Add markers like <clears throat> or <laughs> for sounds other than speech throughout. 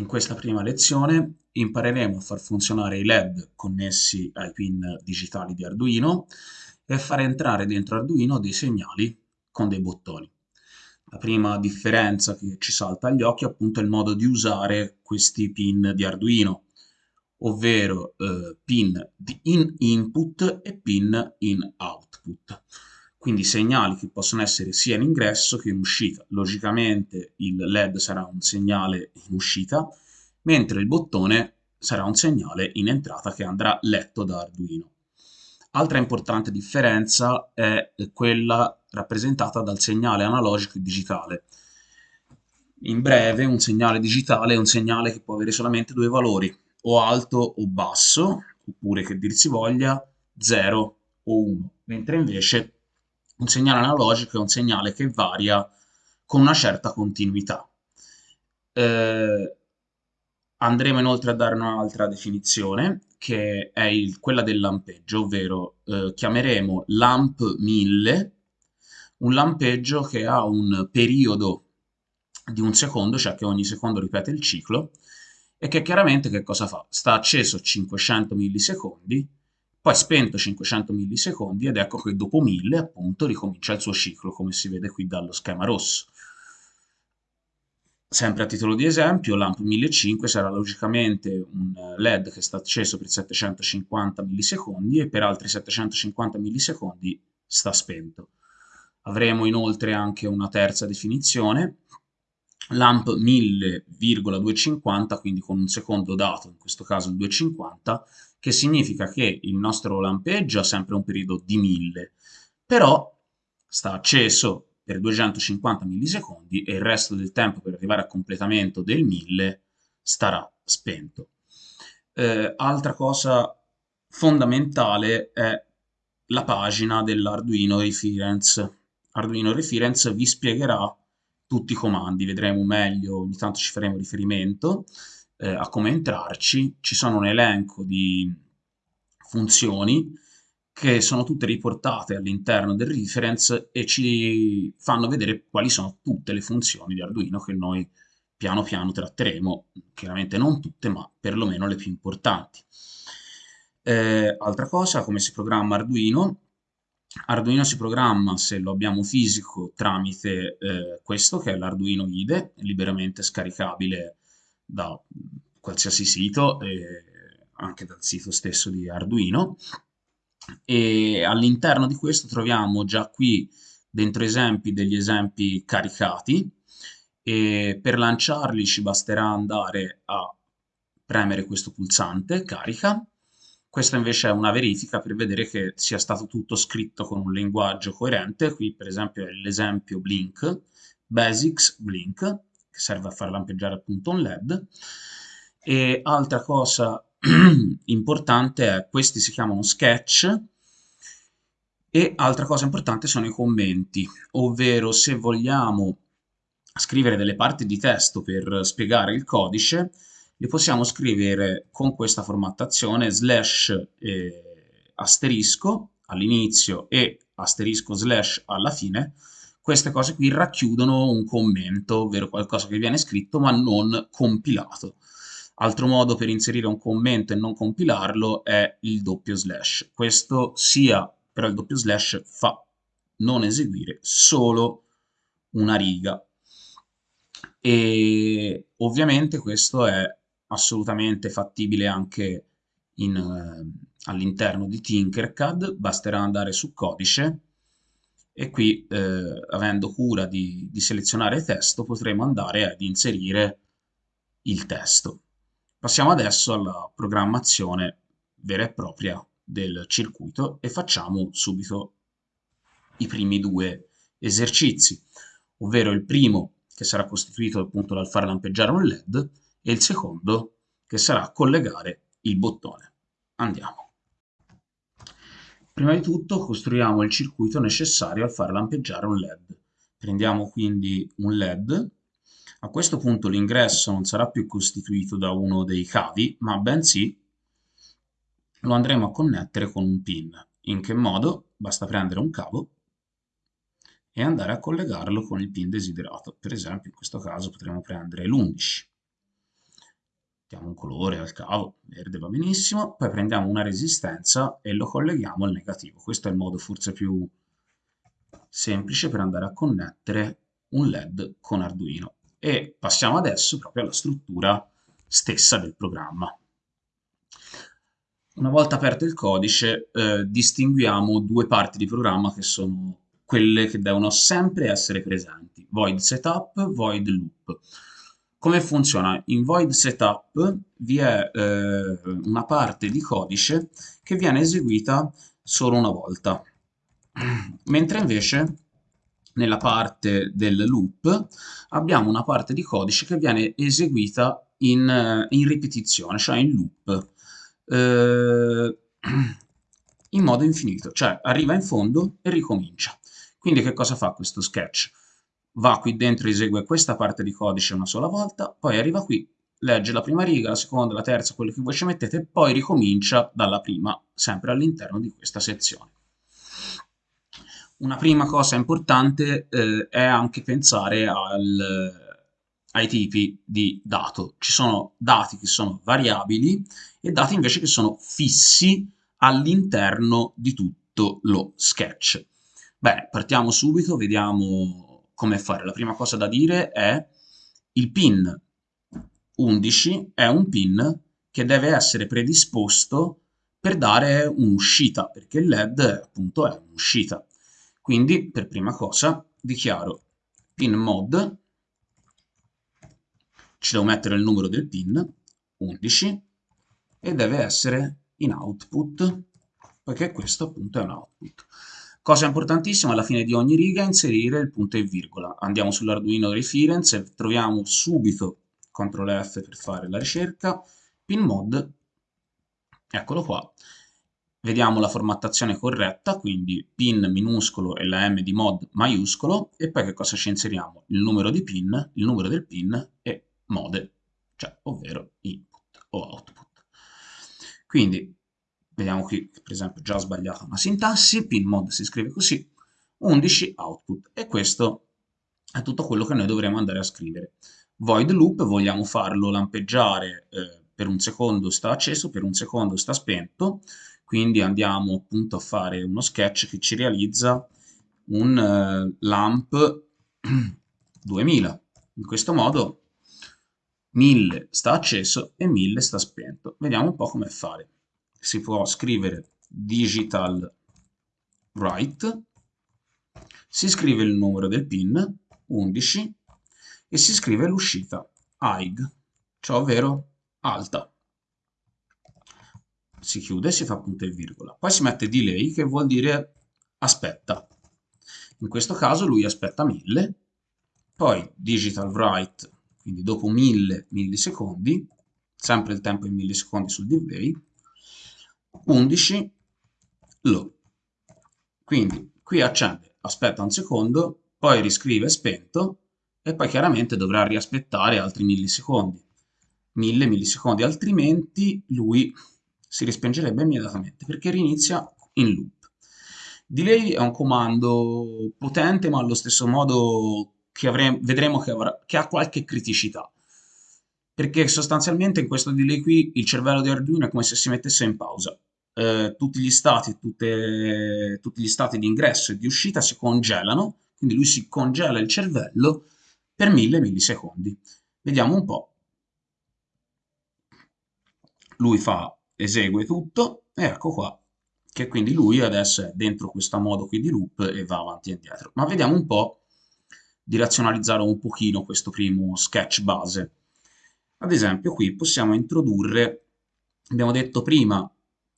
In questa prima lezione impareremo a far funzionare i LED connessi ai pin digitali di Arduino e a far entrare dentro Arduino dei segnali con dei bottoni. La prima differenza che ci salta agli occhi è appunto il modo di usare questi pin di Arduino, ovvero eh, pin in input e pin in output quindi segnali che possono essere sia in ingresso che in uscita. Logicamente il LED sarà un segnale in uscita, mentre il bottone sarà un segnale in entrata che andrà letto da Arduino. Altra importante differenza è quella rappresentata dal segnale analogico e digitale. In breve, un segnale digitale è un segnale che può avere solamente due valori, o alto o basso, oppure che dir si voglia 0 o 1, mentre invece un segnale analogico è un segnale che varia con una certa continuità. Eh, andremo inoltre a dare un'altra definizione, che è il, quella del lampeggio, ovvero eh, chiameremo lamp 1000 un lampeggio che ha un periodo di un secondo, cioè che ogni secondo ripete il ciclo, e che chiaramente che cosa fa? Sta acceso 500 millisecondi, poi spento 500 millisecondi ed ecco che dopo 1000 appunto ricomincia il suo ciclo, come si vede qui dallo schema rosso. Sempre a titolo di esempio, l'AMP 1500 sarà logicamente un LED che sta acceso per 750 millisecondi e per altri 750 millisecondi sta spento. Avremo inoltre anche una terza definizione, l'AMP 1000,250, quindi con un secondo dato, in questo caso il 250, che significa che il nostro lampeggio ha sempre un periodo di 1000, però sta acceso per 250 millisecondi e il resto del tempo per arrivare a completamento del 1000 starà spento. Eh, altra cosa fondamentale è la pagina dell'Arduino Reference. Arduino Reference vi spiegherà tutti i comandi, vedremo meglio, ogni tanto ci faremo riferimento, eh, a come entrarci, ci sono un elenco di funzioni che sono tutte riportate all'interno del reference e ci fanno vedere quali sono tutte le funzioni di Arduino che noi piano piano tratteremo, chiaramente non tutte, ma perlomeno le più importanti. Eh, altra cosa, come si programma Arduino? Arduino si programma, se lo abbiamo fisico, tramite eh, questo, che è l'Arduino IDE, liberamente scaricabile da qualsiasi sito, eh, anche dal sito stesso di Arduino. E all'interno di questo troviamo già qui dentro esempi degli esempi caricati e per lanciarli ci basterà andare a premere questo pulsante, carica. Questa invece è una verifica per vedere che sia stato tutto scritto con un linguaggio coerente. Qui per esempio è l'esempio Blink, Basics Blink, che serve a far lampeggiare appunto un LED. E altra cosa <clears throat> importante è, questi si chiamano sketch, e altra cosa importante sono i commenti, ovvero se vogliamo scrivere delle parti di testo per spiegare il codice, li possiamo scrivere con questa formattazione slash eh, asterisco all'inizio e asterisco slash alla fine, queste cose qui racchiudono un commento, ovvero qualcosa che viene scritto ma non compilato. Altro modo per inserire un commento e non compilarlo è il doppio slash. Questo sia, però il doppio slash fa non eseguire solo una riga. E ovviamente questo è assolutamente fattibile anche eh, all'interno di Tinkercad, basterà andare su codice e qui, eh, avendo cura di, di selezionare testo, potremo andare ad inserire il testo. Passiamo adesso alla programmazione vera e propria del circuito e facciamo subito i primi due esercizi, ovvero il primo che sarà costituito appunto dal far lampeggiare un LED e il secondo che sarà collegare il bottone. Andiamo. Prima di tutto costruiamo il circuito necessario al far lampeggiare un LED. Prendiamo quindi un LED. A questo punto l'ingresso non sarà più costituito da uno dei cavi, ma bensì lo andremo a connettere con un pin. In che modo? Basta prendere un cavo e andare a collegarlo con il pin desiderato. Per esempio, in questo caso potremo prendere l'11. Mettiamo un colore al cavo, verde va benissimo, poi prendiamo una resistenza e lo colleghiamo al negativo. Questo è il modo forse più semplice per andare a connettere un LED con Arduino. E passiamo adesso proprio alla struttura stessa del programma. Una volta aperto il codice, eh, distinguiamo due parti di programma che sono quelle che devono sempre essere presenti, void setup, void loop. Come funziona? In void setup vi è eh, una parte di codice che viene eseguita solo una volta, mentre invece nella parte del loop abbiamo una parte di codice che viene eseguita in, eh, in ripetizione, cioè in loop, eh, <clears throat> in modo infinito, cioè arriva in fondo e ricomincia. Quindi che cosa fa questo sketch? Va qui dentro esegue questa parte di codice una sola volta, poi arriva qui, legge la prima riga, la seconda, la terza, quello che voi ci mettete, poi ricomincia dalla prima, sempre all'interno di questa sezione. Una prima cosa importante eh, è anche pensare al, ai tipi di dato. Ci sono dati che sono variabili e dati invece che sono fissi all'interno di tutto lo sketch. Bene, partiamo subito, vediamo come fare. La prima cosa da dire è il pin 11 è un pin che deve essere predisposto per dare un'uscita, perché il LED appunto è un'uscita. Quindi per prima cosa dichiaro pin mod, ci devo mettere il numero del pin, 11, e deve essere in output, perché questo appunto è un output. Cosa importantissima, alla fine di ogni riga inserire il punto e virgola. Andiamo sull'Arduino Reference e troviamo subito CTRL F per fare la ricerca, pin mod, eccolo qua. Vediamo la formattazione corretta, quindi pin minuscolo e la M di mod maiuscolo, e poi che cosa ci inseriamo? Il numero di pin, il numero del pin e mode, cioè ovvero input o output. Quindi Vediamo qui, per esempio, già ho sbagliato una sintassi, pinmod si scrive così, 11 output. E questo è tutto quello che noi dovremo andare a scrivere. Void loop vogliamo farlo lampeggiare eh, per un secondo sta acceso, per un secondo sta spento, quindi andiamo appunto a fare uno sketch che ci realizza un eh, lamp <clears throat> 2000. In questo modo 1000 sta acceso e 1000 sta spento. Vediamo un po' come fare si può scrivere digital write, si scrive il numero del pin, 11, e si scrive l'uscita, high, cioè ovvero alta. Si chiude, si fa punto e virgola. Poi si mette delay, che vuol dire aspetta. In questo caso lui aspetta 1000, poi digital write, quindi dopo 1000 millisecondi, sempre il tempo in millisecondi sul delay, 11 low. Quindi qui accende, aspetta un secondo, poi riscrive spento e poi chiaramente dovrà riaspettare altri millisecondi. 1000 millisecondi, altrimenti lui si rispengerebbe immediatamente perché rinizia in loop. Delay è un comando potente ma allo stesso modo che avremo, vedremo che, avrà, che ha qualche criticità perché sostanzialmente in questo delay qui il cervello di Arduino è come se si mettesse in pausa. Eh, tutti gli stati, tutte, tutti gli stati di ingresso e di uscita si congelano, quindi lui si congela il cervello per 1000 millisecondi. Vediamo un po'. Lui fa, esegue tutto, e ecco qua, che quindi lui adesso è dentro questo modo qui di loop e va avanti e indietro. Ma vediamo un po' di razionalizzare un pochino questo primo sketch base. Ad esempio qui possiamo introdurre, abbiamo detto prima,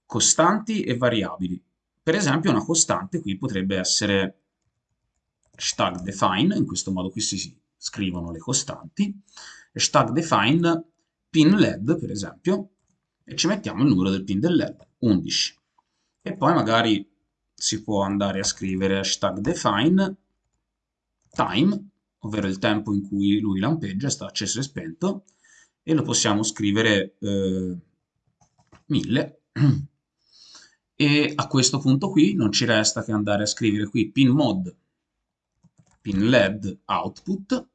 costanti e variabili. Per esempio una costante qui potrebbe essere hashtag define, in questo modo qui si scrivono le costanti, hashtag define pin led per esempio, e ci mettiamo il numero del pin del led, 11. E poi magari si può andare a scrivere hashtag define time, ovvero il tempo in cui lui lampeggia, sta acceso e spento, e lo possiamo scrivere eh, 1000 e a questo punto qui non ci resta che andare a scrivere qui pin mod pin led output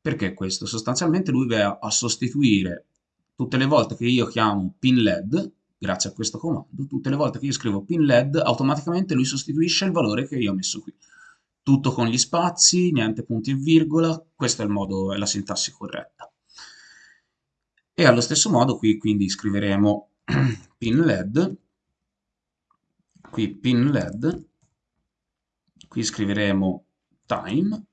perché questo sostanzialmente lui va a sostituire tutte le volte che io chiamo pin led, grazie a questo comando, tutte le volte che io scrivo pin led, automaticamente lui sostituisce il valore che io ho messo qui. Tutto con gli spazi, niente punti e virgola, questo è il modo, è la sintassi corretta. E allo stesso modo qui quindi scriveremo <clears throat> pin led, qui pin led, qui scriveremo time,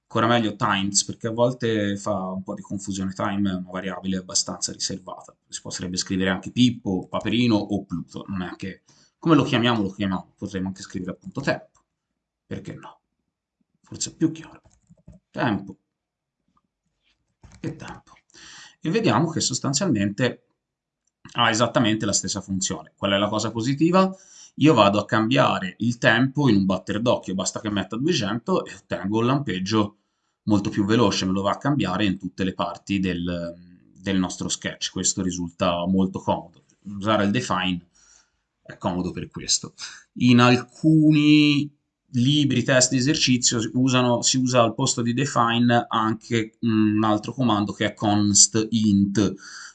ancora meglio times perché a volte fa un po' di confusione, time è una variabile abbastanza riservata, si potrebbe scrivere anche Pippo, Paperino o Pluto, non è che come lo chiamiamo lo chiamiamo, potremmo anche scrivere appunto tempo, perché no? Forse è più chiaro, tempo e tempo. E vediamo che sostanzialmente ha esattamente la stessa funzione. Qual è la cosa positiva? Io vado a cambiare il tempo in un batter d'occhio, basta che metta 200 e ottengo un lampeggio molto più veloce, me lo va a cambiare in tutte le parti del, del nostro sketch. Questo risulta molto comodo. Usare il define è comodo per questo. In alcuni libri, test di esercizio usano, si usa al posto di define anche un altro comando che è const int.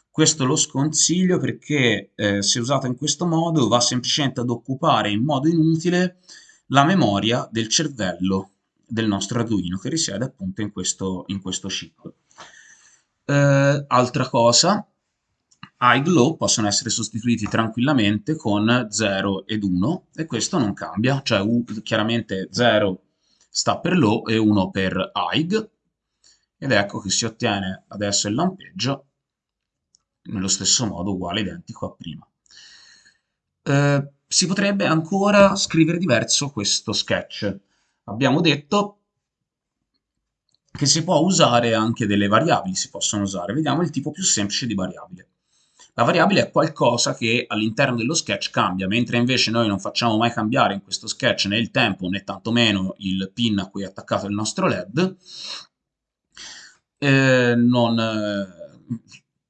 Questo lo sconsiglio perché eh, se usato in questo modo va semplicemente ad occupare in modo inutile la memoria del cervello del nostro Arduino che risiede appunto in questo, in questo chip. Eh, altra cosa, high low possono essere sostituiti tranquillamente con 0 ed 1 e questo non cambia, cioè U, chiaramente 0 sta per low e 1 per high ed ecco che si ottiene adesso il lampeggio nello stesso modo uguale identico a prima. Eh, si potrebbe ancora scrivere diverso questo sketch. Abbiamo detto che si può usare anche delle variabili, si possono usare. Vediamo il tipo più semplice di variabile. La variabile è qualcosa che all'interno dello sketch cambia, mentre invece noi non facciamo mai cambiare in questo sketch né il tempo né tantomeno il pin a cui è attaccato il nostro LED, eh, non, eh,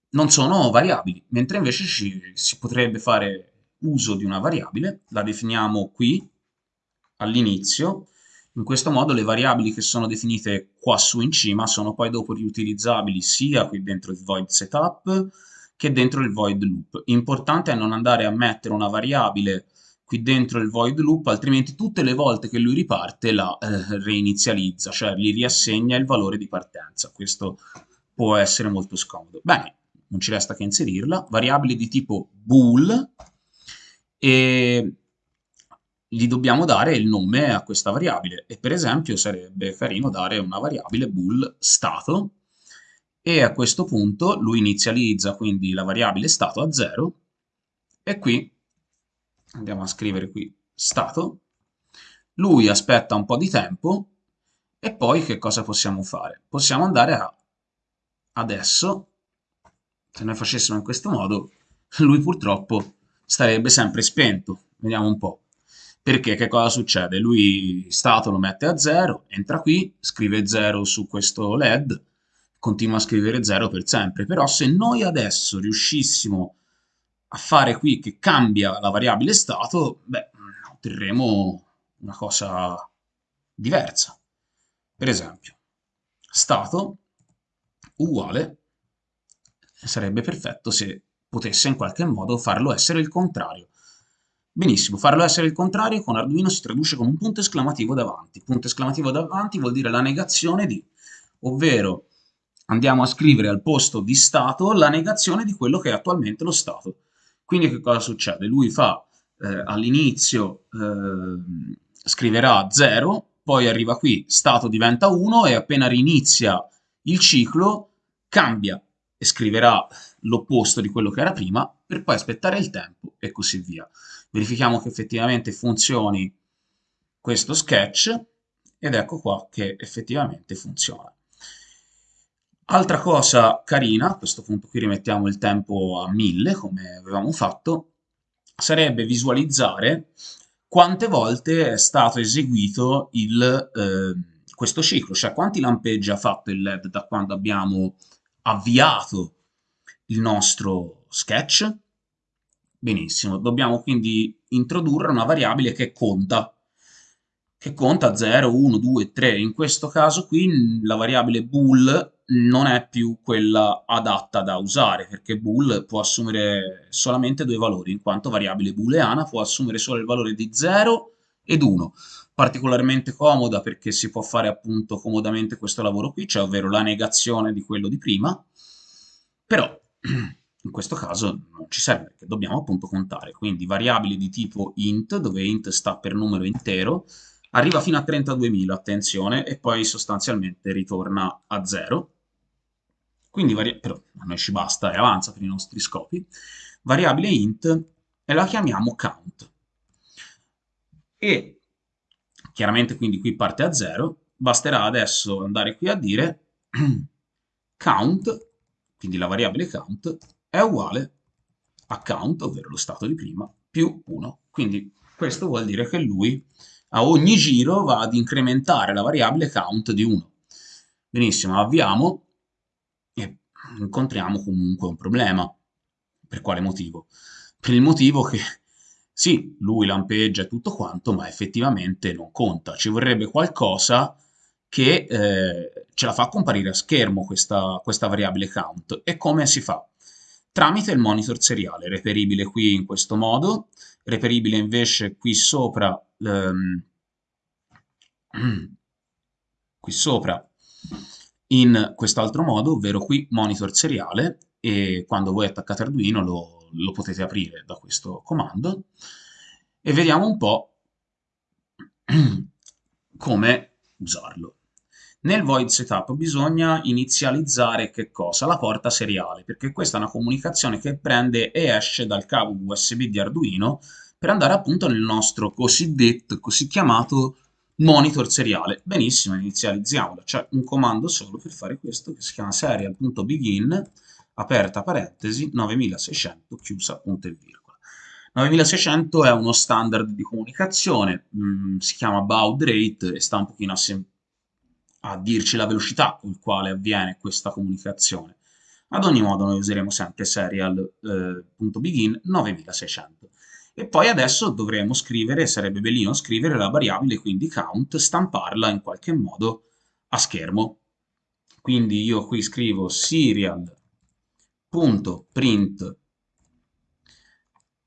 non, sono variabili, mentre invece ci, si potrebbe fare uso di una variabile, la definiamo qui all'inizio, in questo modo le variabili che sono definite qua su in cima sono poi dopo riutilizzabili sia qui dentro il void setup che dentro il void loop. Importante è non andare a mettere una variabile qui dentro il void loop, altrimenti tutte le volte che lui riparte la eh, reinizializza, cioè gli riassegna il valore di partenza. Questo può essere molto scomodo. Bene, non ci resta che inserirla. Variabili di tipo bool e gli dobbiamo dare il nome a questa variabile e per esempio sarebbe carino dare una variabile bool stato e a questo punto lui inizializza quindi la variabile stato a 0 e qui andiamo a scrivere qui stato lui aspetta un po' di tempo e poi che cosa possiamo fare? Possiamo andare a adesso se noi facessimo in questo modo <laughs> lui purtroppo starebbe sempre spento vediamo un po' perché che cosa succede? Lui stato lo mette a 0, entra qui, scrive 0 su questo LED, continua a scrivere 0 per sempre, però se noi adesso riuscissimo a fare qui che cambia la variabile stato, beh, otterremo una cosa diversa. Per esempio, stato uguale, sarebbe perfetto se potesse in qualche modo farlo essere il contrario. Benissimo, farlo essere il contrario con Arduino si traduce con un punto esclamativo davanti. Punto esclamativo davanti vuol dire la negazione di, ovvero andiamo a scrivere al posto di stato la negazione di quello che è attualmente lo stato. Quindi che cosa succede? Lui fa eh, all'inizio, eh, scriverà 0, poi arriva qui, stato diventa 1 e appena rinizia il ciclo cambia e scriverà l'opposto di quello che era prima per poi aspettare il tempo e così via verifichiamo che effettivamente funzioni questo sketch ed ecco qua che effettivamente funziona. Altra cosa carina, a questo punto qui rimettiamo il tempo a 1000 come avevamo fatto, sarebbe visualizzare quante volte è stato eseguito il, eh, questo ciclo, cioè quanti lampeggi ha fatto il LED da quando abbiamo avviato il nostro sketch Benissimo, dobbiamo quindi introdurre una variabile che conta, che conta 0, 1, 2, 3. In questo caso qui la variabile bool non è più quella adatta da usare, perché bool può assumere solamente due valori, in quanto variabile booleana può assumere solo il valore di 0 ed 1. Particolarmente comoda perché si può fare appunto comodamente questo lavoro qui, cioè ovvero la negazione di quello di prima, però <clears throat> in questo caso non ci serve perché dobbiamo appunto contare. Quindi variabili di tipo int, dove int sta per numero intero, arriva fino a 32.000, attenzione, e poi sostanzialmente ritorna a 0. Quindi, però a noi ci basta e avanza per i nostri scopi. Variabile int e la chiamiamo count. E chiaramente quindi qui parte a 0, basterà adesso andare qui a dire <clears throat> count, quindi la variabile count, è uguale a count, ovvero lo stato di prima, più 1. Quindi questo vuol dire che lui a ogni giro va ad incrementare la variabile count di 1. Benissimo, avviamo incontriamo comunque un problema. Per quale motivo? Per il motivo che sì, lui lampeggia tutto quanto, ma effettivamente non conta. Ci vorrebbe qualcosa che eh, ce la fa comparire a schermo questa, questa variabile count. E come si fa? Tramite il monitor seriale, reperibile qui in questo modo, reperibile invece qui sopra ehm, <clears throat> qui sopra in quest'altro modo, ovvero qui monitor seriale e quando voi attaccate Arduino lo, lo potete aprire da questo comando e vediamo un po' <clears throat> come usarlo. Nel void setup bisogna inizializzare che cosa? La porta seriale, perché questa è una comunicazione che prende e esce dal cavo USB di Arduino per andare appunto nel nostro cosiddetto, così chiamato monitor seriale. Benissimo, inizializziamola. C'è un comando solo per fare questo che si chiama serial.begin, aperta parentesi, 9600, chiusa punto e virgola. 9600 è uno standard di comunicazione, mh, mm, si chiama baud rate e sta un pochino a, a dirci la velocità con la quale avviene questa comunicazione. Ad ogni modo noi useremo sempre serial.begin eh, 9600. E poi adesso dovremo scrivere, sarebbe bellino scrivere la variabile, quindi count, stamparla in qualche modo a schermo. Quindi io qui scrivo serial.print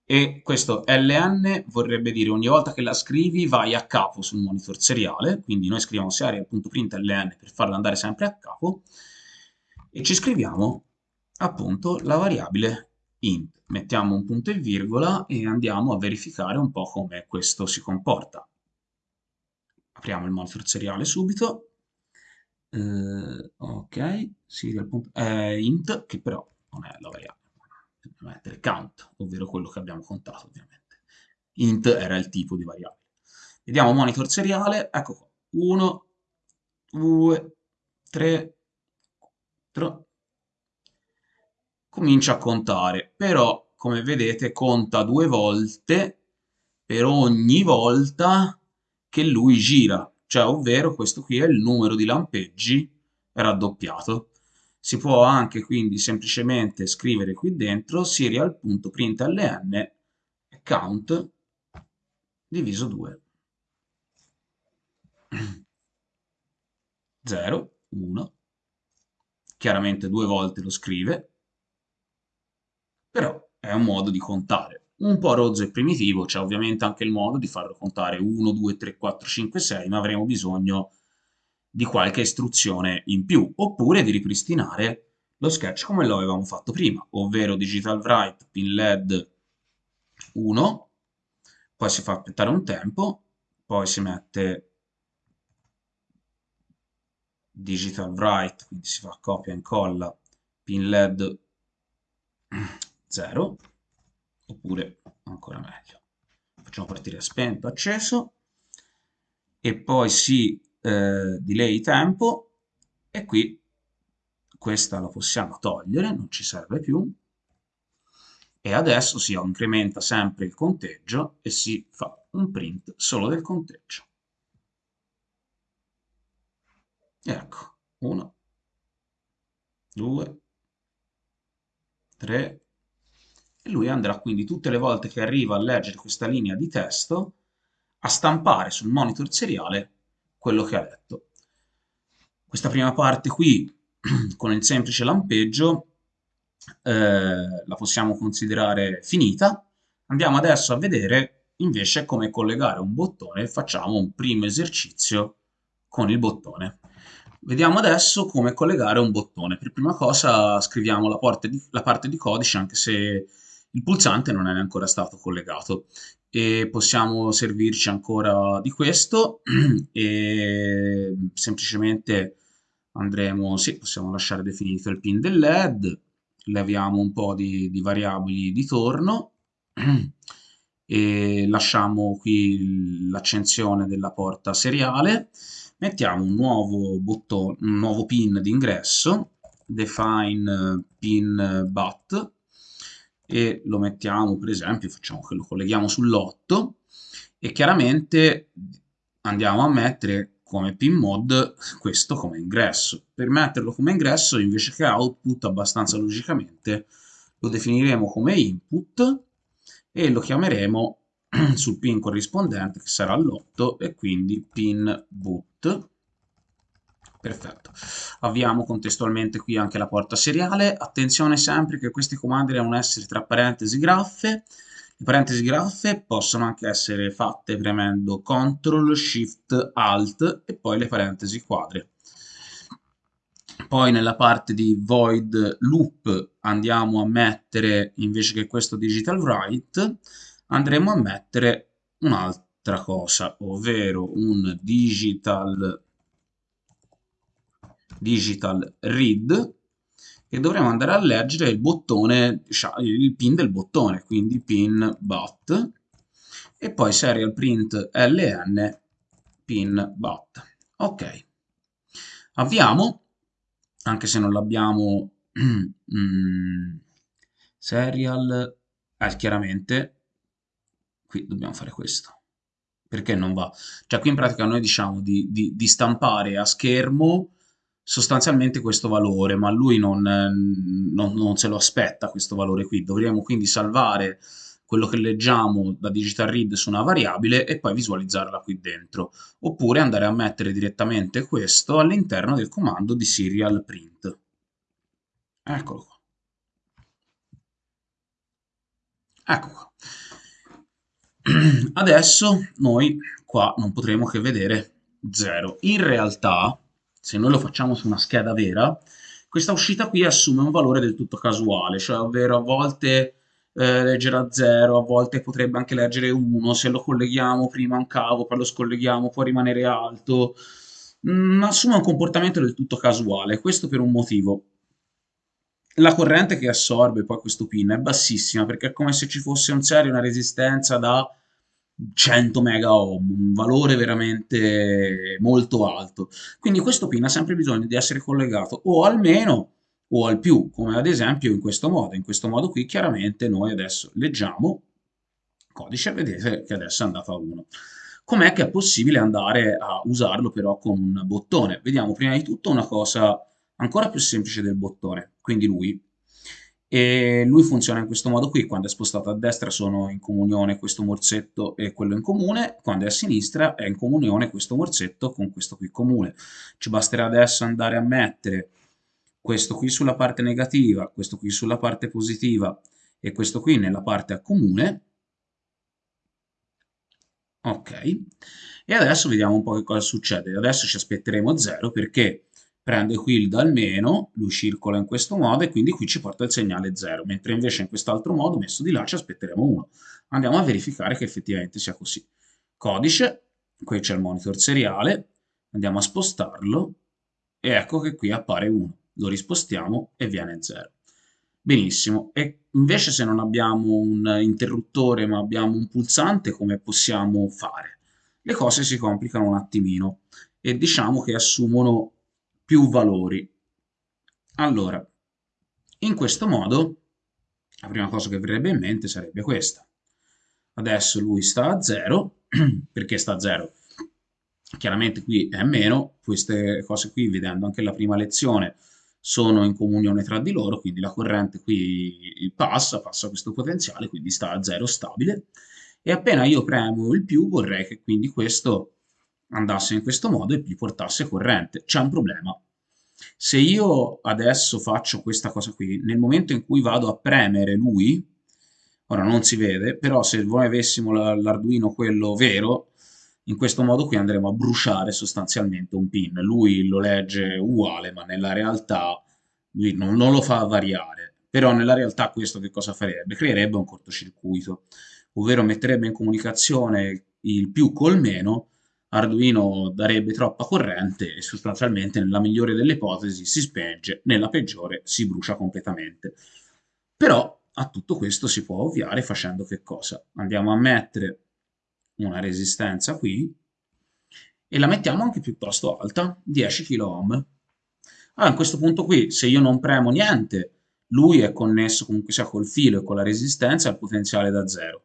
e questo ln vorrebbe dire ogni volta che la scrivi vai a capo sul monitor seriale, quindi noi scriviamo serial.print ln per farla andare sempre a capo e ci scriviamo appunto la variabile int. Mettiamo un punto e virgola e andiamo a verificare un po' come questo si comporta. Apriamo il monitor seriale subito. Eh, ok, serial. Eh, int, che però non è la variabile. Dobbiamo mettere count, ovvero quello che abbiamo contato ovviamente. Int era il tipo di variabile. Vediamo monitor seriale, ecco qua. 1, 2, 3, 4, comincia a contare, però come vedete conta due volte per ogni volta che lui gira, cioè ovvero questo qui è il numero di lampeggi raddoppiato. Si può anche quindi semplicemente scrivere qui dentro serial.println count diviso 2. 0, 1, chiaramente due volte lo scrive, però è un modo di contare. Un po' rozzo e primitivo, c'è ovviamente anche il modo di farlo contare 1, 2, 3, 4, 5, 6, ma avremo bisogno di qualche istruzione in più, oppure di ripristinare lo sketch come lo avevamo fatto prima, ovvero digital write pin led 1, poi si fa aspettare un tempo, poi si mette digital write, quindi si fa copia e incolla pin led 0, oppure ancora meglio, facciamo partire spento, acceso, e poi si eh, delay tempo, e qui questa la possiamo togliere, non ci serve più, e adesso si incrementa sempre il conteggio e si fa un print solo del conteggio. Ecco, 1, 2, 3, e lui andrà quindi tutte le volte che arriva a leggere questa linea di testo a stampare sul monitor seriale quello che ha letto. Questa prima parte qui <clears throat> con il semplice lampeggio eh, la possiamo considerare finita. Andiamo adesso a vedere invece come collegare un bottone. Facciamo un primo esercizio con il bottone. Vediamo adesso come collegare un bottone. Per prima cosa scriviamo la parte di, la parte di codice anche se il pulsante non è ancora stato collegato e possiamo servirci ancora di questo <clears throat> e semplicemente andremo, sì, possiamo lasciare definito il pin del LED, leviamo un po' di, di variabili di torno <clears throat> e lasciamo qui l'accensione della porta seriale, mettiamo un nuovo, bottone, un nuovo pin d'ingresso, define pin bat, e lo mettiamo per esempio, facciamo che lo colleghiamo sull'8 e chiaramente andiamo a mettere come pin mod questo come ingresso. Per metterlo come ingresso invece che output abbastanza logicamente lo definiremo come input e lo chiameremo <clears throat> sul pin corrispondente che sarà l'8 e quindi pin boot Perfetto. Avviamo contestualmente qui anche la porta seriale. Attenzione sempre che questi comandi devono essere tra parentesi graffe. Le parentesi graffe possono anche essere fatte premendo CTRL, SHIFT, ALT e poi le parentesi quadre. Poi nella parte di void loop andiamo a mettere, invece che questo digital write, andremo a mettere un'altra cosa, ovvero un digital digital read e dovremo andare a leggere il bottone, il pin del bottone, quindi pin bat e poi serial print ln pin bat. Ok, avviamo, anche se non l'abbiamo <clears throat> mm, serial, eh, chiaramente qui dobbiamo fare questo perché non va? Cioè qui in pratica noi diciamo di, di, di stampare a schermo sostanzialmente questo valore, ma lui non, non, non, se lo aspetta questo valore qui. Dovremmo quindi salvare quello che leggiamo da digital read su una variabile e poi visualizzarla qui dentro. Oppure andare a mettere direttamente questo all'interno del comando di serial print. Eccolo qua. Ecco qua. <clears throat> Adesso noi qua non potremo che vedere 0. In realtà se noi lo facciamo su una scheda vera, questa uscita qui assume un valore del tutto casuale, cioè ovvero a volte eh, leggerà 0, a volte potrebbe anche leggere 1, se lo colleghiamo prima a un cavo, poi lo scolleghiamo, può rimanere alto, mm, assume un comportamento del tutto casuale, questo per un motivo. La corrente che assorbe poi questo pin è bassissima perché è come se ci fosse un serio una resistenza da 100 mega ohm, un valore veramente molto alto. Quindi questo pin ha sempre bisogno di essere collegato o al meno o al più, come ad esempio in questo modo. In questo modo qui chiaramente noi adesso leggiamo codice, vedete che adesso è andato a 1. Com'è che è possibile andare a usarlo però con un bottone? Vediamo prima di tutto una cosa ancora più semplice del bottone, quindi lui e lui funziona in questo modo qui, quando è spostato a destra sono in comunione questo morsetto e quello in comune, quando è a sinistra è in comunione questo morsetto con questo qui comune. Ci basterà adesso andare a mettere questo qui sulla parte negativa, questo qui sulla parte positiva e questo qui nella parte a comune. Ok, e adesso vediamo un po' che cosa succede. Adesso ci aspetteremo 0 perché prende qui il dal meno, lui circola in questo modo e quindi qui ci porta il segnale 0, mentre invece in quest'altro modo, messo di là, ci aspetteremo 1. Andiamo a verificare che effettivamente sia così. Codice, qui c'è il monitor seriale, andiamo a spostarlo e ecco che qui appare 1. Lo rispostiamo e viene 0. Benissimo, e invece se non abbiamo un interruttore ma abbiamo un pulsante, come possiamo fare? Le cose si complicano un attimino e diciamo che assumono più valori. Allora, in questo modo, la prima cosa che verrebbe in mente sarebbe questa. Adesso lui sta a 0, <clears throat> perché sta a 0? Chiaramente qui è meno, queste cose qui, vedendo anche la prima lezione, sono in comunione tra di loro, quindi la corrente qui passa, passa questo potenziale, quindi sta a 0 stabile, e appena io premo il più vorrei che quindi questo andasse in questo modo e gli portasse corrente. C'è un problema. se io adesso faccio questa cosa qui, nel momento in cui vado a premere lui, ora non si vede, però se noi avessimo l'Arduino quello vero, in questo modo qui andremo a bruciare sostanzialmente un pin. Lui lo legge uguale, ma nella realtà lui non, non lo fa variare. Però nella realtà questo che cosa farebbe? Creerebbe un cortocircuito, ovvero metterebbe in comunicazione il più col meno, Arduino darebbe troppa corrente e sostanzialmente nella migliore delle ipotesi si spenge, nella peggiore si brucia completamente. Però a tutto questo si può ovviare facendo che cosa? Andiamo a mettere una resistenza qui e la mettiamo anche piuttosto alta, 10 kΩ. Allora, a questo punto qui, se io non premo niente, lui è connesso comunque sia col filo e con la resistenza al potenziale da zero.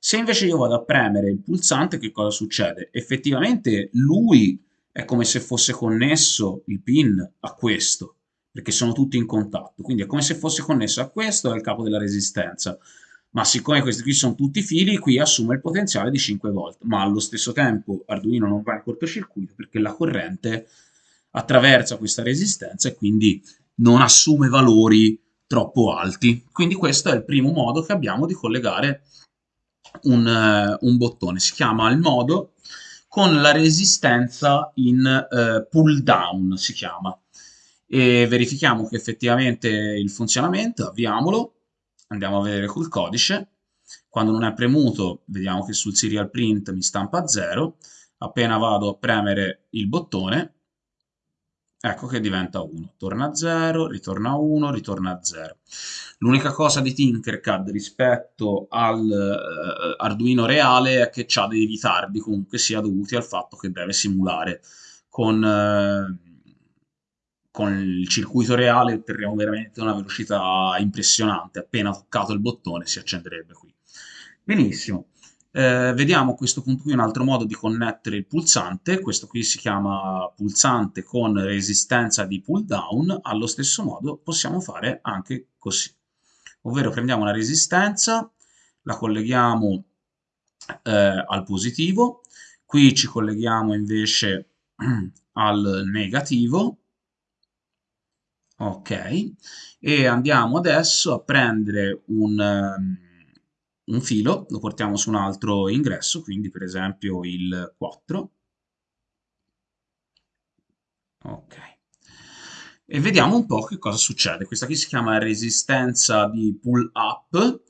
Se invece io vado a premere il pulsante, che cosa succede? Effettivamente lui è come se fosse connesso il pin a questo, perché sono tutti in contatto, quindi è come se fosse connesso a questo e al capo della resistenza. Ma siccome questi qui sono tutti fili, qui assume il potenziale di 5 volt, ma allo stesso tempo Arduino non va in cortocircuito perché la corrente attraversa questa resistenza e quindi non assume valori troppo alti. Quindi questo è il primo modo che abbiamo di collegare un, uh, un bottone, si chiama il modo con la resistenza in uh, pull down, si chiama. E verifichiamo che effettivamente il funzionamento, avviamolo, andiamo a vedere col codice, quando non è premuto vediamo che sul serial print mi stampa 0, appena vado a premere il bottone ecco che diventa 1, torna a 0, ritorna a 1, ritorna a 0. L'unica cosa di Tinkercad rispetto all'Arduino eh, reale è che ha dei ritardi comunque sia dovuti al fatto che deve simulare con, eh, con il circuito reale otterremo veramente una velocità impressionante, appena toccato il bottone si accenderebbe qui. Benissimo. Eh, vediamo a questo punto qui un altro modo di connettere il pulsante, questo qui si chiama pulsante con resistenza di pull down, allo stesso modo possiamo fare anche così, ovvero prendiamo una resistenza, la colleghiamo eh, al positivo, qui ci colleghiamo invece <clears throat> al negativo, ok, e andiamo adesso a prendere un... Um, un filo, lo portiamo su un altro ingresso, quindi per esempio il 4. Ok. E vediamo un po' che cosa succede. Questa qui si chiama resistenza di pull up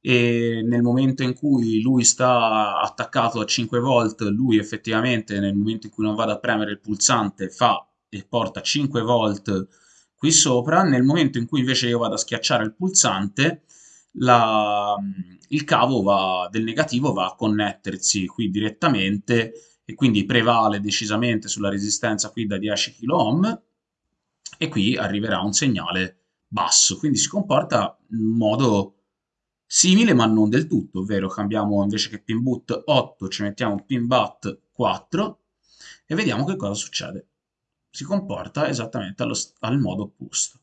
e nel momento in cui lui sta attaccato a 5 volt, lui effettivamente nel momento in cui non vado a premere il pulsante fa e porta 5 volt qui sopra, nel momento in cui invece io vado a schiacciare il pulsante la, il cavo va, del negativo va a connettersi qui direttamente e quindi prevale decisamente sulla resistenza qui da 10 kΩ e qui arriverà un segnale basso, quindi si comporta in modo simile ma non del tutto, ovvero cambiamo invece che pin boot 8 ci mettiamo pin bat 4 e vediamo che cosa succede. Si comporta esattamente allo, al modo opposto.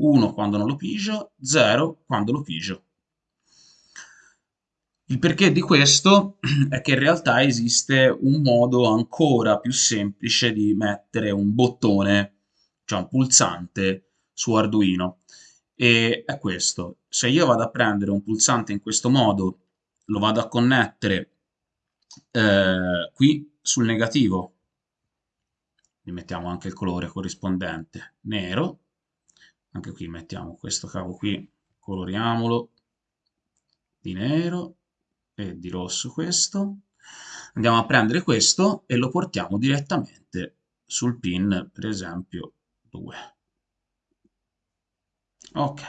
1 quando non lo pigio, 0 quando lo pigio. Il perché di questo <clears throat> è che in realtà esiste un modo ancora più semplice di mettere un bottone, cioè un pulsante, su Arduino. E è questo. Se io vado a prendere un pulsante in questo modo, lo vado a connettere eh, qui sul negativo, gli mettiamo anche il colore corrispondente nero, anche qui mettiamo questo cavo qui, coloriamolo di nero e di rosso questo. Andiamo a prendere questo e lo portiamo direttamente sul pin, per esempio, 2. Ok.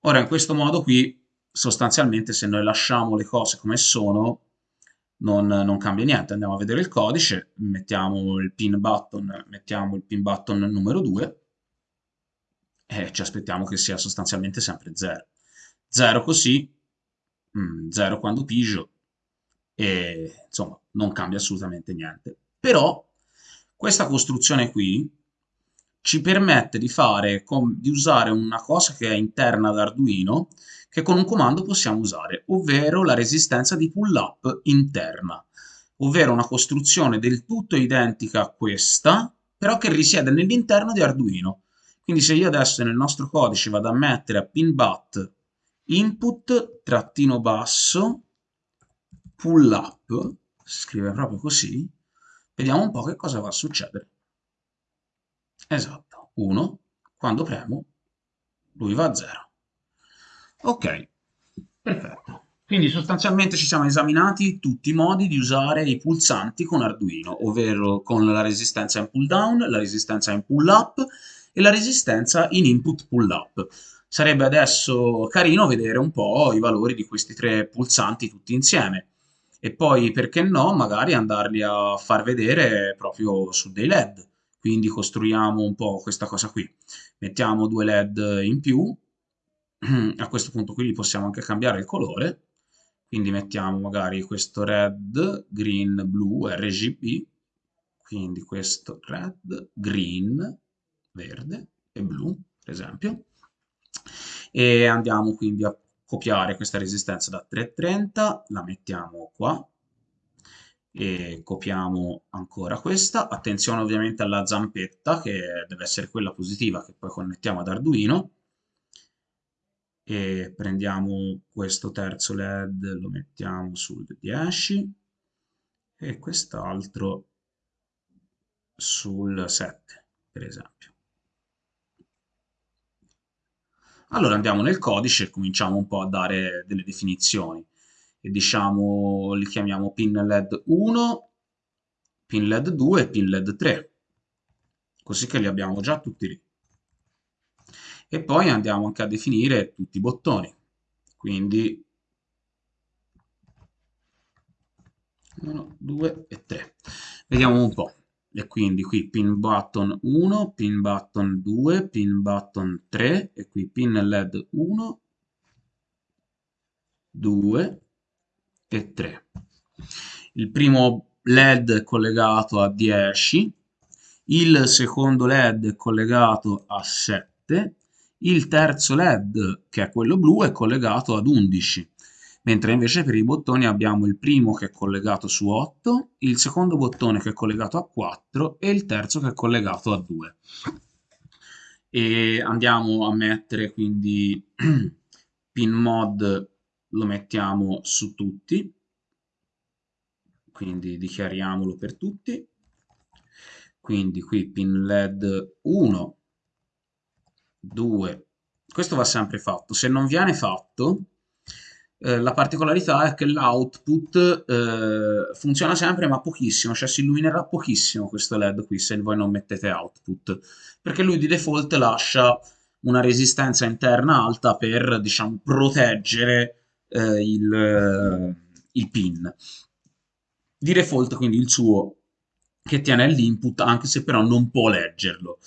Ora in questo modo qui, sostanzialmente se noi lasciamo le cose come sono, non, non, cambia niente. Andiamo a vedere il codice, mettiamo il pin button, mettiamo il pin button numero 2 e ci aspettiamo che sia sostanzialmente sempre 0. 0 così, 0 mm, quando pigio e insomma non cambia assolutamente niente. Però questa costruzione qui ci permette di, fare, di usare una cosa che è interna ad Arduino che con un comando possiamo usare, ovvero la resistenza di pull up interna, ovvero una costruzione del tutto identica a questa, però che risiede nell'interno di Arduino. Quindi se io adesso nel nostro codice vado a mettere a pinbat input trattino basso pull up, si scrive proprio così, vediamo un po' che cosa va a succedere. Esatto, 1, quando premo lui va a 0. Ok, perfetto. Quindi sostanzialmente ci siamo esaminati tutti i modi di usare i pulsanti con Arduino, ovvero con la resistenza in pull down, la resistenza in pull up e la resistenza in input pull up. Sarebbe adesso carino vedere un po' i valori di questi tre pulsanti tutti insieme e poi, perché no, magari andarli a far vedere proprio su dei LED. Quindi costruiamo un po' questa cosa qui. Mettiamo due LED in più, <clears throat> a questo punto qui possiamo anche cambiare il colore, quindi mettiamo magari questo red, green, blu, RGB, quindi questo red, green, verde e blu, per esempio, e andiamo quindi a copiare questa resistenza da 330, la mettiamo qua, e copiamo ancora questa, attenzione ovviamente alla zampetta che deve essere quella positiva che poi connettiamo ad Arduino, e prendiamo questo terzo led, lo mettiamo sul 10 e quest'altro sul 7, per esempio. Allora andiamo nel codice e cominciamo un po' a dare delle definizioni. E diciamo, li chiamiamo pin LED 1, pin LED 2 e pin LED 3. Così che li abbiamo già tutti lì e poi andiamo anche a definire tutti i bottoni quindi 1, 2 e 3 vediamo un po' e quindi qui pin button 1, pin button 2, pin button 3 e qui pin led 1, 2 e 3. Il primo led è collegato a 10, il secondo led è collegato a 7 il terzo LED, che è quello blu, è collegato ad 11, mentre invece per i bottoni abbiamo il primo che è collegato su 8, il secondo bottone che è collegato a 4 e il terzo che è collegato a 2. E andiamo a mettere quindi <clears throat> pin mod lo mettiamo su tutti, quindi dichiariamolo per tutti. Quindi qui pin LED 1 2. Questo va sempre fatto. Se non viene fatto, eh, la particolarità è che l'output eh, funziona sempre ma pochissimo, cioè si illuminerà pochissimo questo LED qui se voi non mettete output, perché lui di default lascia una resistenza interna alta per, diciamo, proteggere eh, il, il pin. Di default quindi il suo che tiene l'input anche se però non può leggerlo.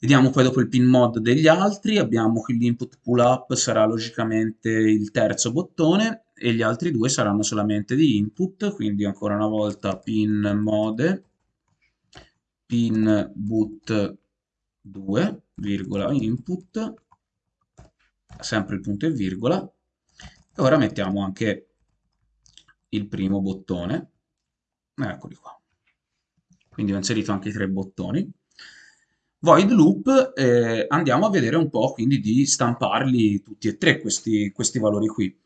Vediamo poi dopo il pin mod degli altri, abbiamo che l'input pull up sarà logicamente il terzo bottone e gli altri due saranno solamente di input, quindi ancora una volta pin mode, pin boot 2, virgola input, sempre il punto e virgola, e ora mettiamo anche il primo bottone, eccoli qua. Quindi ho inserito anche i tre bottoni. Void loop eh, andiamo a vedere un po' quindi di stamparli tutti e tre questi, questi valori qui.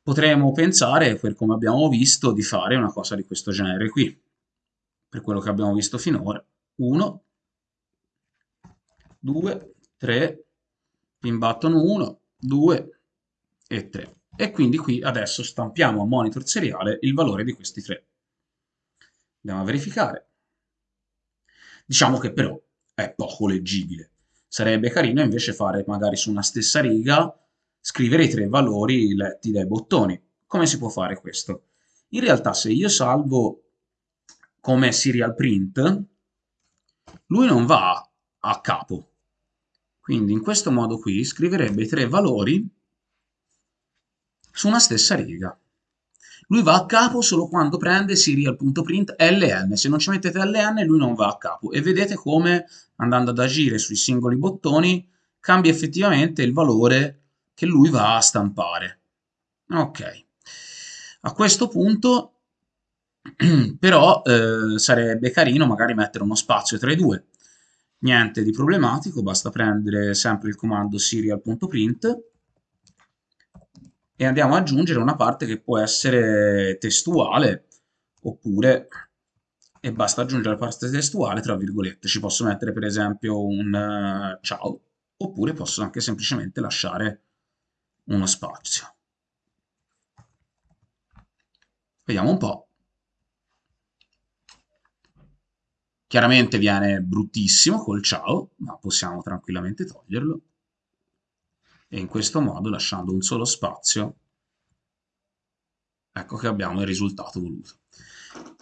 Potremmo pensare, per come abbiamo visto, di fare una cosa di questo genere qui, per quello che abbiamo visto finora. 1, 2, 3, pin button 1, 2 e 3. E quindi qui adesso stampiamo a monitor seriale il valore di questi tre. Andiamo a verificare. Diciamo che però è poco leggibile. Sarebbe carino invece fare magari su una stessa riga, scrivere i tre valori letti dai bottoni. Come si può fare questo? In realtà se io salvo come serial print, lui non va a capo. Quindi in questo modo qui scriverebbe i tre valori su una stessa riga. Lui va a capo solo quando prende serial.print ln, se non ci mettete ln lui non va a capo e vedete come andando ad agire sui singoli bottoni cambia effettivamente il valore che lui va a stampare. Ok, a questo punto <clears throat> però eh, sarebbe carino magari mettere uno spazio tra i due. Niente di problematico, basta prendere sempre il comando serial.print e andiamo ad aggiungere una parte che può essere testuale oppure e basta aggiungere la parte testuale tra virgolette. Ci posso mettere per esempio un uh, ciao oppure posso anche semplicemente lasciare uno spazio. Vediamo un po'. Chiaramente viene bruttissimo col ciao, ma possiamo tranquillamente toglierlo. E in questo modo, lasciando un solo spazio, ecco che abbiamo il risultato voluto.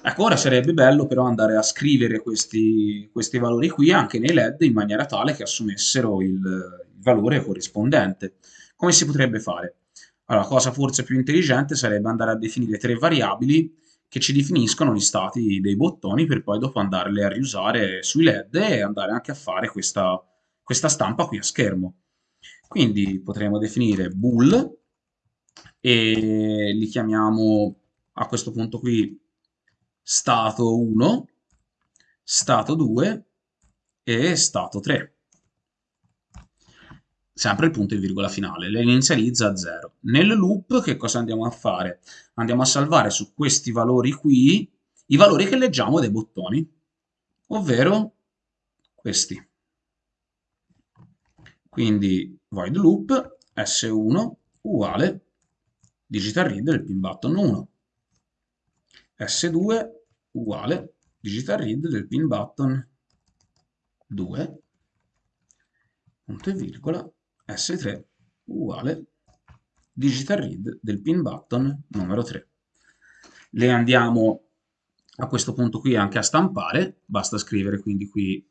Ecco, ora sarebbe bello però andare a scrivere questi, questi valori qui anche nei LED in maniera tale che assumessero il, il valore corrispondente. Come si potrebbe fare? Allora, la cosa forse più intelligente sarebbe andare a definire tre variabili che ci definiscono gli stati dei bottoni per poi dopo andarle a riusare sui LED e andare anche a fare questa, questa stampa qui a schermo. Quindi potremo definire bool e li chiamiamo a questo punto qui stato 1, stato 2 e stato 3 sempre il punto e virgola finale, le inizializza a 0. Nel loop che cosa andiamo a fare? Andiamo a salvare su questi valori qui i valori che leggiamo dai bottoni, ovvero questi. Quindi void loop s1 uguale digital read del pin button 1, s2 uguale digital read del pin button 2, punto e virgola, S3 uguale digital read del pin button numero 3. Le andiamo a questo punto qui anche a stampare, basta scrivere quindi qui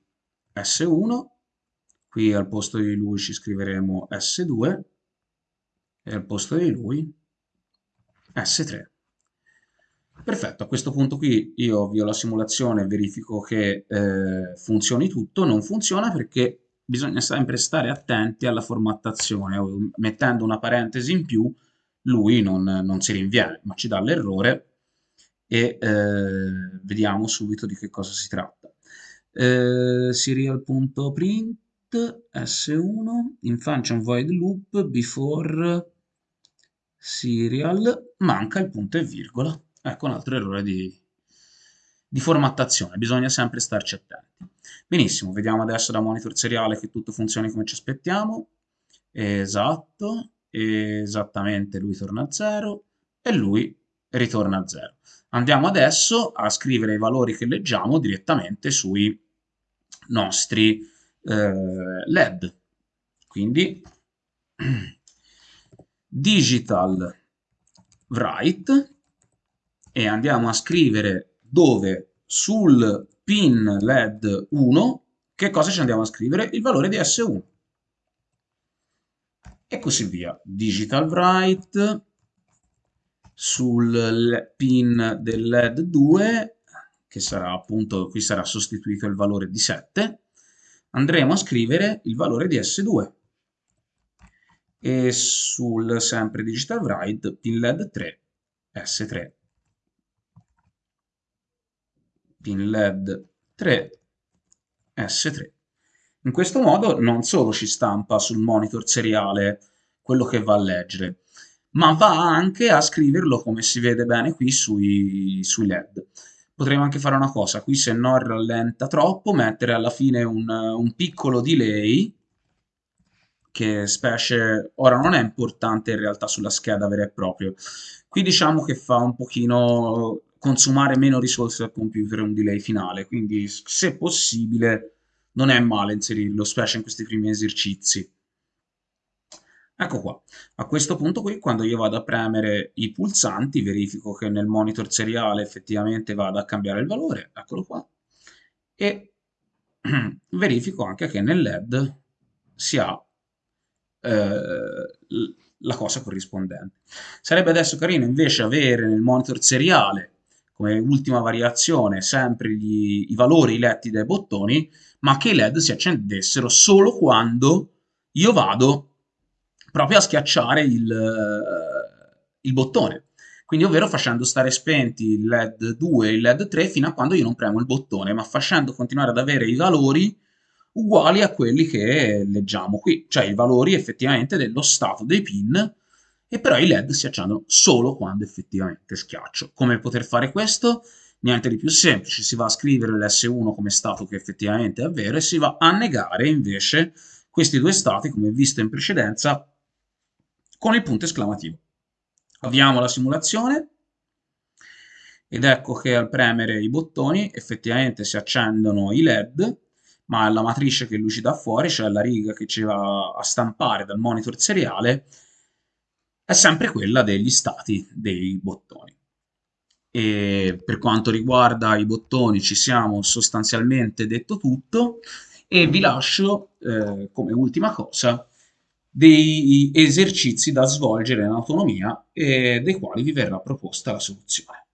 S1, qui al posto di lui ci scriveremo S2 e al posto di lui S3. Perfetto, a questo punto qui io avvio la simulazione e verifico che eh, funzioni tutto, non funziona perché bisogna sempre stare attenti alla formattazione, mettendo una parentesi in più lui non, non si rinviene, ma ci dà l'errore e eh, vediamo subito di che cosa si tratta. Eh, serial.print s1 in function void loop before serial manca il punto e virgola. Ecco un altro errore di, di formattazione, bisogna sempre starci attenti. Benissimo, vediamo adesso da monitor seriale che tutto funzioni come ci aspettiamo. Esatto, esattamente lui torna a 0 e lui ritorna a 0. Andiamo adesso a scrivere i valori che leggiamo direttamente sui nostri eh, LED. Quindi <clears throat> digital write e andiamo a scrivere dove sul pin LED 1, che cosa ci andiamo a scrivere? Il valore di S1. E così via. Digital write sul pin del LED 2, che sarà appunto, qui sarà sostituito il valore di 7, andremo a scrivere il valore di S2. E sul sempre digital write pin LED 3, S3 pin LED 3 S3. In questo modo non solo ci stampa sul monitor seriale quello che va a leggere, ma va anche a scriverlo come si vede bene qui sui, sui LED. Potremmo anche fare una cosa, qui se non rallenta troppo, mettere alla fine un, un piccolo delay, che specie, ora non è importante in realtà sulla scheda vera e propria, qui diciamo che fa un pochino consumare meno risorse al computer un delay finale, quindi se possibile non è male inserirlo, specie in questi primi esercizi. Ecco qua, a questo punto qui quando io vado a premere i pulsanti verifico che nel monitor seriale effettivamente vada a cambiare il valore, eccolo qua, e <clears throat> verifico anche che nel LED si ha eh, la cosa corrispondente. Sarebbe adesso carino invece avere nel monitor seriale come ultima variazione sempre gli, i valori letti dai bottoni, ma che i LED si accendessero solo quando io vado proprio a schiacciare il, il bottone. quindi ovvero facendo stare spenti il LED 2 e il LED 3 fino a quando io non premo il bottone, ma facendo continuare ad avere i valori uguali a quelli che leggiamo qui, cioè i valori effettivamente dello stato dei pin, e però i LED si accendono solo quando effettivamente schiaccio. Come poter fare questo? Niente di più semplice, si va a scrivere l'S1 come stato che effettivamente è vero e si va a negare invece questi due stati, come visto in precedenza, con il punto esclamativo. Avviamo la simulazione ed ecco che al premere i bottoni effettivamente si accendono i LED, ma la matrice che lucida fuori, cioè la riga che ci va a stampare dal monitor seriale, è sempre quella degli stati dei bottoni. E per quanto riguarda i bottoni ci siamo sostanzialmente detto tutto e vi lascio eh, come ultima cosa dei esercizi da svolgere in autonomia e dei quali vi verrà proposta la soluzione.